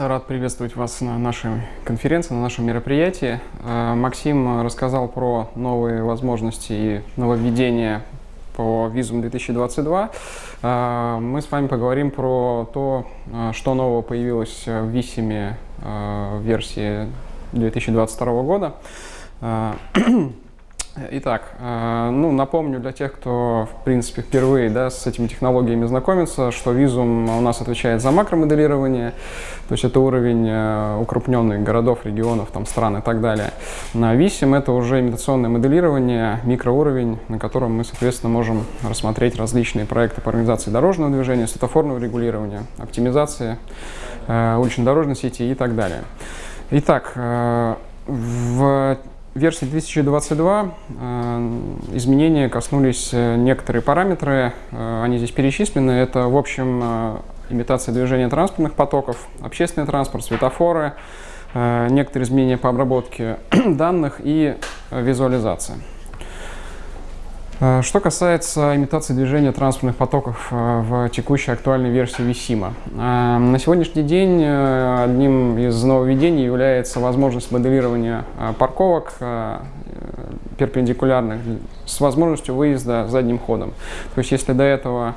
Рад приветствовать вас на нашей конференции, на нашем мероприятии. Э, Максим рассказал про новые возможности и нововведения по визум 2022. Э, Мы с вами поговорим про то, э, что нового появилось в висиме версии 2022 года. Итак, э, ну, напомню для тех, кто, в принципе, впервые да, с этими технологиями знакомится, что Visum у нас отвечает за макромоделирование, то есть это уровень э, укрупненных городов, регионов, там, стран и так далее. На Visum это уже имитационное моделирование, микроуровень, на котором мы, соответственно, можем рассмотреть различные проекты по организации дорожного движения, светофорного регулирования, оптимизации э, улично-дорожной сети и так далее. Итак, в версии 2022 э, изменения коснулись э, некоторые параметры, э, они здесь перечислены. Это, в общем, имитация движения транспортных потоков, общественный транспорт, светофоры, некоторые изменения по обработке данных и визуализация. Э, что касается имитации движения транспортных потоков э, в текущей актуальной версии Висима. Э, на сегодняшний день одним из нововведений является возможность моделирования парковок перпендикулярных с возможностью выезда задним ходом. То есть если до этого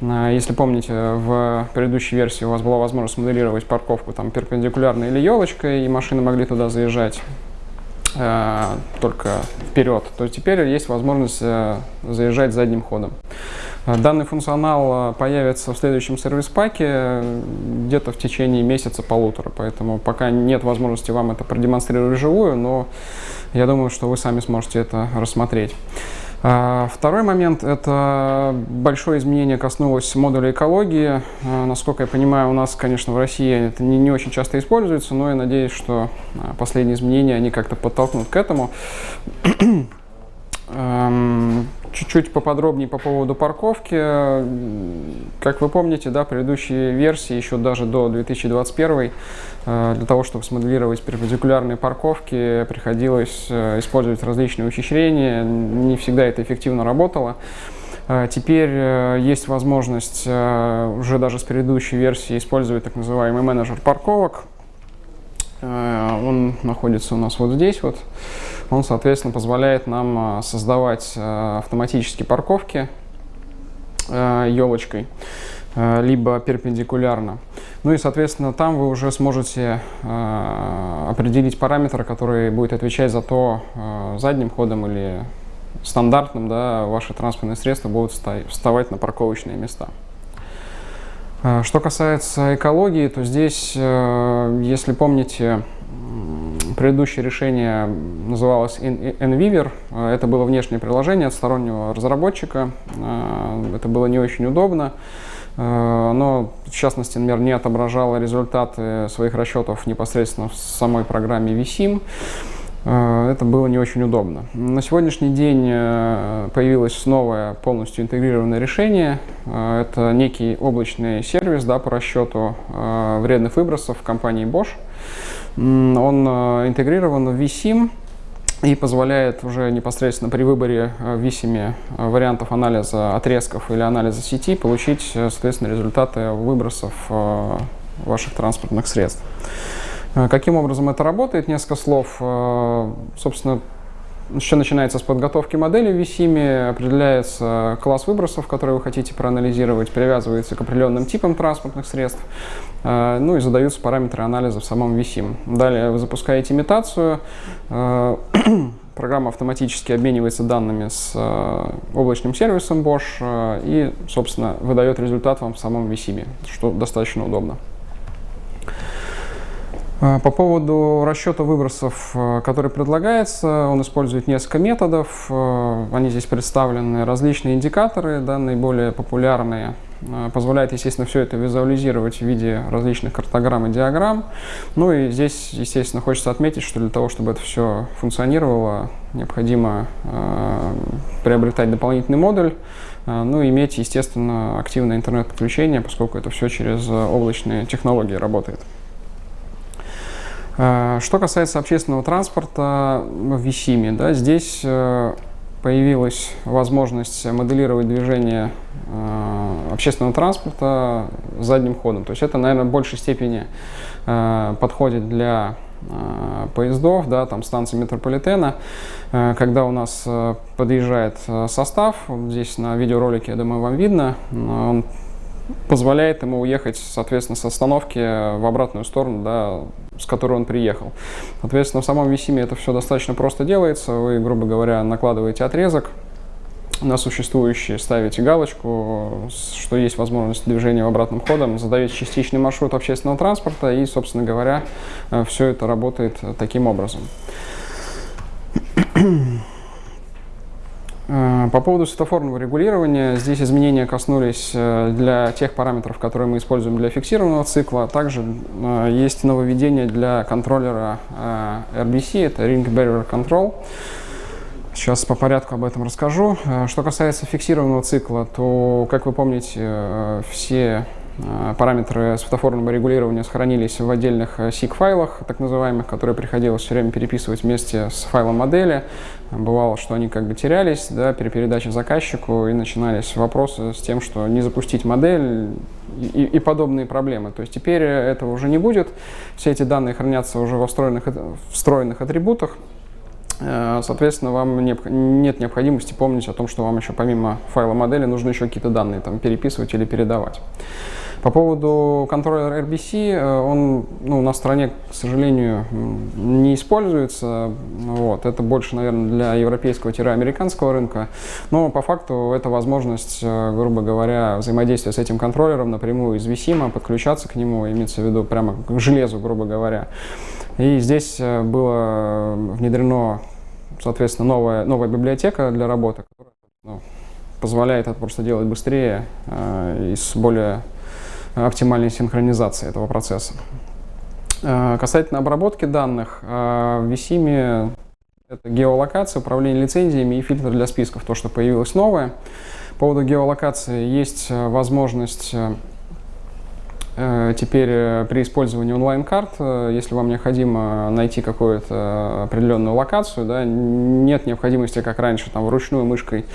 если помните, в предыдущей версии у вас была возможность моделировать парковку там перпендикулярно или елочкой, и машины могли туда заезжать только вперед, то теперь есть возможность э, заезжать задним ходом. Э, данный функционал э, появится в следующем сервис-паке э, где-то в течение месяца-полутора, поэтому пока нет возможности вам это продемонстрировать вживую, но я думаю, что вы сами сможете это рассмотреть. А, второй момент – это большое изменение коснулось модуля экологии. А, насколько я понимаю, у нас, конечно, в России это не, не очень часто используется, но я надеюсь, что а, последние изменения, они как-то подтолкнут к этому. Чуть-чуть поподробнее по поводу парковки. Как вы помните, да, предыдущие версии, еще даже до 2021, э, для того, чтобы смоделировать перпендикулярные парковки, приходилось э, использовать различные ухищрения. Не всегда это эффективно работало. Э, теперь есть возможность уже даже с предыдущей версии использовать так называемый менеджер парковок. Он находится у нас вот здесь вот он, соответственно, позволяет нам а, создавать а, автоматические парковки елочкой, а, либо перпендикулярно. Ну и, соответственно, там вы уже сможете определить параметр, который будет отвечать за то, задним ходом или стандартным да, ваши транспортные средства будут вставать на парковочные места. Что касается экологии, то здесь, если помните, Предыдущее решение называлось NViver. Это было внешнее приложение от стороннего разработчика. Э, это было не очень удобно. Э, оно, в частности, например, не отображало результаты своих расчетов непосредственно в самой программе VSIM. Э, это было не очень удобно. На сегодняшний день появилось новое полностью интегрированное решение. Это некий облачный сервис да, по расчету вредных выбросов компании Bosch. Он э, интегрирован в vSIM и позволяет уже непосредственно при выборе э, в vSIM э, вариантов анализа отрезков или анализа сети получить, соответственно, результаты выбросов ваших транспортных средств. Каким образом это работает? Несколько слов. Собственно, еще начинается с подготовки модели в VSIM, определяется класс выбросов, которые вы хотите проанализировать, привязывается к определенным типам транспортных средств, э, ну и задаются параметры анализа в самом VSIM. Далее вы запускаете имитацию, э, программа автоматически обменивается данными с э, облачным сервисом Bosch и, собственно, выдает результат вам в самом VSIM, что достаточно удобно. А, по поводу расчета выбросов, э, который предлагается, он использует несколько методов. Э, они здесь представлены, различные индикаторы, да, наиболее популярные. Э, позволяет, естественно, все это визуализировать в виде различных картограмм и диаграмм. Ну и здесь, естественно, хочется отметить, что для того, чтобы это все функционировало, необходимо э, приобретать дополнительный модуль, э, ну и иметь, естественно, активное интернет-подключение, поскольку это все через облачные технологии Э, что касается общественного транспорта в Висиме, да, здесь э, появилась возможность моделировать движение э, общественного транспорта задним ходом. То есть это, наверное, в большей степени подходит для поездов, да, там станции метрополитена, когда у нас подъезжает состав, здесь на видеоролике, я думаю, вам видно, он позволяет ему уехать, соответственно, с остановки в обратную сторону, да, с которой он приехал. Соответственно, в самом Висиме это все достаточно просто делается. Вы, грубо говоря, накладываете отрезок на существующий, ставите галочку, что есть возможность движения в обратном ходом, задаете частичный маршрут общественного транспорта и, собственно говоря, э, все это работает таким образом. Э, по поводу светофорного регулирования, здесь изменения коснулись э, для тех параметров, которые мы используем для фиксированного цикла. Также э, есть нововведение для контроллера RBC, это Ring Barrier Control. Сейчас по порядку об этом расскажу. Что касается фиксированного цикла, то, как вы помните, все параметры светофорного регулирования сохранились в отдельных SIG-файлах, э, так называемых, которые приходилось все время переписывать вместе с файлом модели. Бывало, что они как бы терялись да, при передаче заказчику, и начинались вопросы с тем, что не запустить модель и, и подобные проблемы. То есть теперь этого уже не будет. Все эти данные хранятся уже во встроенных, встроенных атрибутах. Э, соответственно, вам нет необходимости помнить о том, что вам еще помимо файла модели нужно еще какие-то данные там, переписывать или передавать. По поводу контроллера RBC, э, он ну, на стране, к сожалению, не используется. Вот. Это больше, наверное, для европейского-американского рынка. Но по факту это возможность, э, грубо говоря, взаимодействия с этим контроллером напрямую из VSIM, подключаться к нему, имеется в виду прямо к железу, грубо говоря. И здесь э, было внедрено, соответственно, новая, новая библиотека для работы, которая ну, позволяет это просто делать быстрее э, и с более оптимальной синхронизации этого процесса. Э, касательно обработки данных, э, в VSIM это геолокация, управление лицензиями и фильтр для списков, то, что появилось новое. По поводу геолокации есть э, возможность теперь при использовании онлайн-карт, если вам необходимо найти какую-то определенную локацию, да, нет необходимости, как раньше, там, вручную мышкой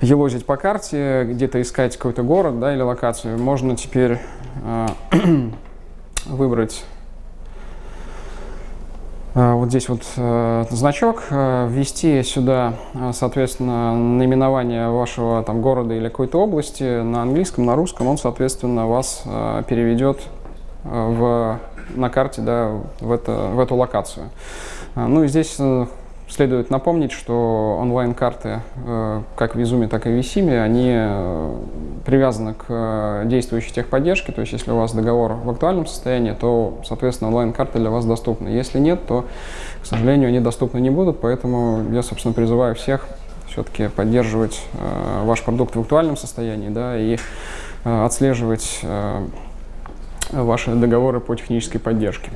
елозить по карте, где-то искать какой-то город да, или локацию, можно теперь э, выбрать э, вот здесь вот э, значок, э, ввести сюда, э, соответственно, наименование вашего там города или какой-то области на английском, на русском, он, соответственно, вас э, переведет э, в, на карте да, в, это, в эту локацию. Э, ну и здесь Следует напомнить, что онлайн-карты, э, как в Визуме, так и в Висиме, они э, привязаны к э, действующей техподдержке, то есть если у вас договор в актуальном состоянии, то, соответственно, онлайн-карты для вас доступны. Если нет, то, к сожалению, они доступны не будут, поэтому я, собственно, призываю всех все-таки поддерживать ваш продукт в актуальном состоянии да, и отслеживать ваши договоры по технической поддержке.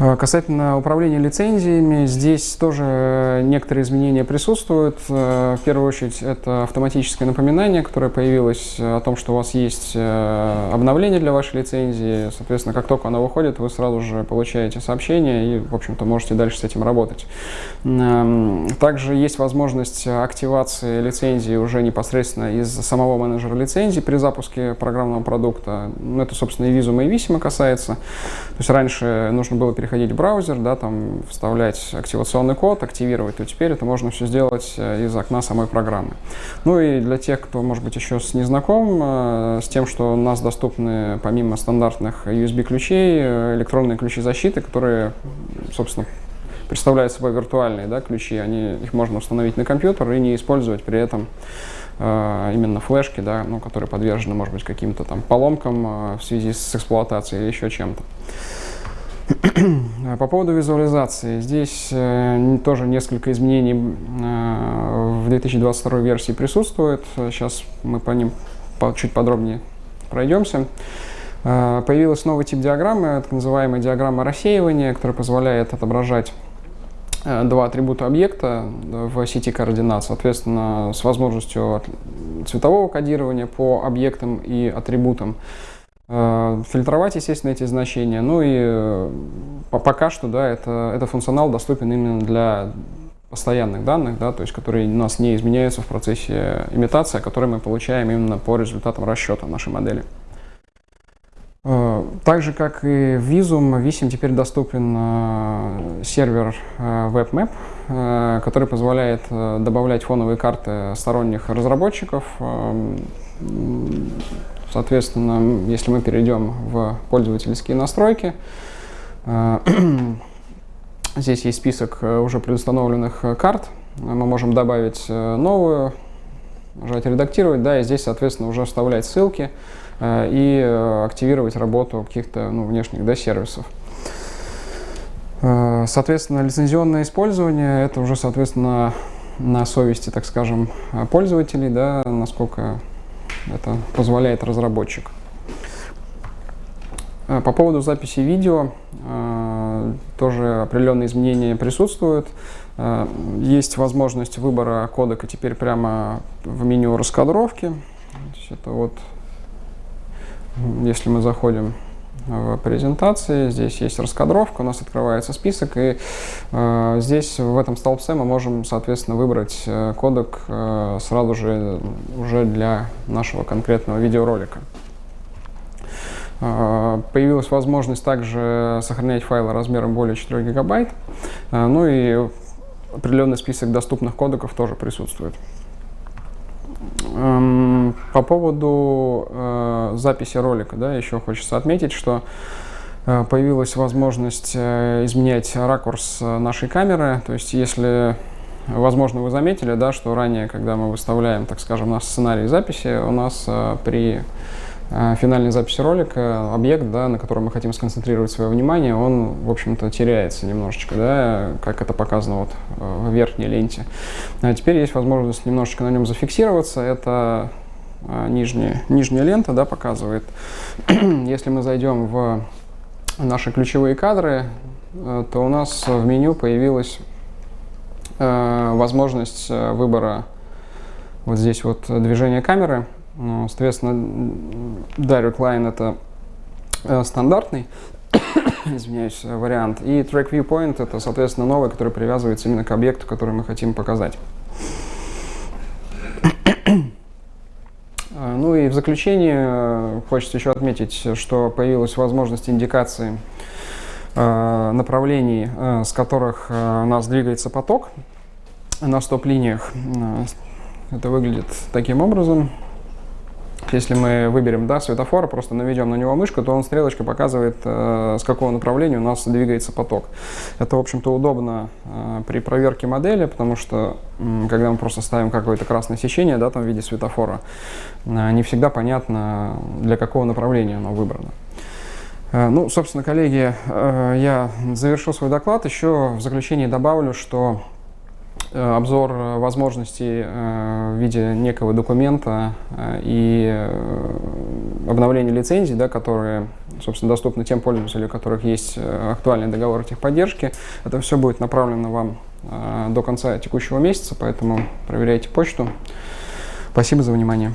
А, касательно управления лицензиями, здесь тоже некоторые изменения присутствуют. Э, в первую очередь, это автоматическое напоминание, которое появилось о том, что у вас есть э, обновление для вашей лицензии. Соответственно, как только оно выходит, вы сразу же получаете сообщение и, в общем-то, можете дальше с этим работать. Эм, также есть возможность активации лицензии уже непосредственно из самого менеджера лицензии при запуске программного продукта. Ну, это, собственно, и Visum, и Visima касается. То есть раньше нужно было переходить переходить в браузер, да, там вставлять активационный код, активировать, то теперь это можно все сделать э, из окна самой программы. Ну и для тех, кто, может быть, еще не знаком э, с тем, что у нас доступны помимо стандартных USB-ключей, э, электронные ключи защиты, которые, собственно, представляют собой виртуальные да, ключи, они, их можно установить на компьютер и не использовать при этом именно флешки, да, ну, которые подвержены, может быть, каким-то там поломкам в связи с эксплуатацией или еще чем-то. По поводу визуализации. Здесь э, тоже несколько изменений э, в 2022 версии присутствует. Сейчас мы по ним чуть подробнее пройдемся. Э, появилась новый тип диаграммы, так называемая диаграмма рассеивания, которая позволяет отображать два атрибута объекта в сети координат, соответственно, с возможностью цветового кодирования по объектам и атрибутам. Э, фильтровать, естественно, эти значения. Ну и э, пока что, да, это, это функционал доступен именно для постоянных данных, да, то есть которые у нас не изменяются в процессе имитации, а которые мы получаем именно по результатам расчета нашей модели. Э, так же, как и в Visum, Visum теперь доступен сервер WebMap, который позволяет добавлять фоновые карты сторонних разработчиков. Соответственно, если мы перейдем в пользовательские настройки, здесь есть список уже предустановленных карт. Мы можем добавить новую, нажать «Редактировать», да, и здесь, соответственно, уже вставлять ссылки. Э, и э, активировать работу каких-то ну, внешних да, сервисов. Э, соответственно, лицензионное использование – это уже, соответственно, на совести, так скажем, пользователей, да, насколько это позволяет разработчик. По поводу записи видео тоже определенные изменения присутствуют. Есть возможность выбора кодека теперь прямо в меню раскадровки. Это вот если мы заходим в презентации, здесь есть раскадровка, у нас открывается список, и э, здесь в этом столбце мы можем, соответственно, выбрать э, кодек э, сразу же уже для нашего конкретного видеоролика. Э, появилась возможность также сохранять файлы размером более 4 гигабайт, э, ну и определенный список доступных кодеков тоже присутствует. Эм, по поводу э, записи ролика, да, еще хочется отметить, что э, появилась возможность э, изменять ракурс нашей камеры. То есть, если, возможно, вы заметили, да, что ранее, когда мы выставляем, так скажем, наш сценарий записи, у нас при финальной записи ролика объект, да, на котором мы хотим сконцентрировать свое внимание, он, в общем-то, теряется немножечко, да, как это показано вот э, в верхней ленте. А теперь есть возможность немножечко на нем зафиксироваться. Это э, нижняя, нижняя лента да, показывает. Если мы зайдем в наши ключевые кадры, то у нас в меню появилась возможность выбора вот здесь вот движения камеры. Ну, соответственно, Direct Line это э, стандартный, извиняюсь, вариант. И Track Viewpoint это, соответственно, новый, который привязывается именно к объекту, который мы хотим показать. Э, ну и в заключение э, хочется еще отметить, что появилась возможность индикации направлений, с которых у нас двигается поток на стоп-линиях. Это выглядит таким образом. Если мы выберем да, светофор, просто наведем на него мышку, то он стрелочка показывает, э, с какого направления у нас двигается поток. Это, в общем-то, удобно э, при проверке модели, потому что, когда мы просто ставим какое-то красное сечение да, там, в виде светофора, э, не всегда понятно, для какого направления оно выбрано. Ну, собственно, коллеги, я завершил свой доклад. Еще в заключении добавлю, что обзор э, возможностей э, в виде некого документа и обновление лицензий, да, которые, собственно, доступны тем пользователям, у которых есть актуальный договор техподдержки. Это все будет направлено вам до конца текущего месяца, поэтому проверяйте почту. Спасибо за внимание.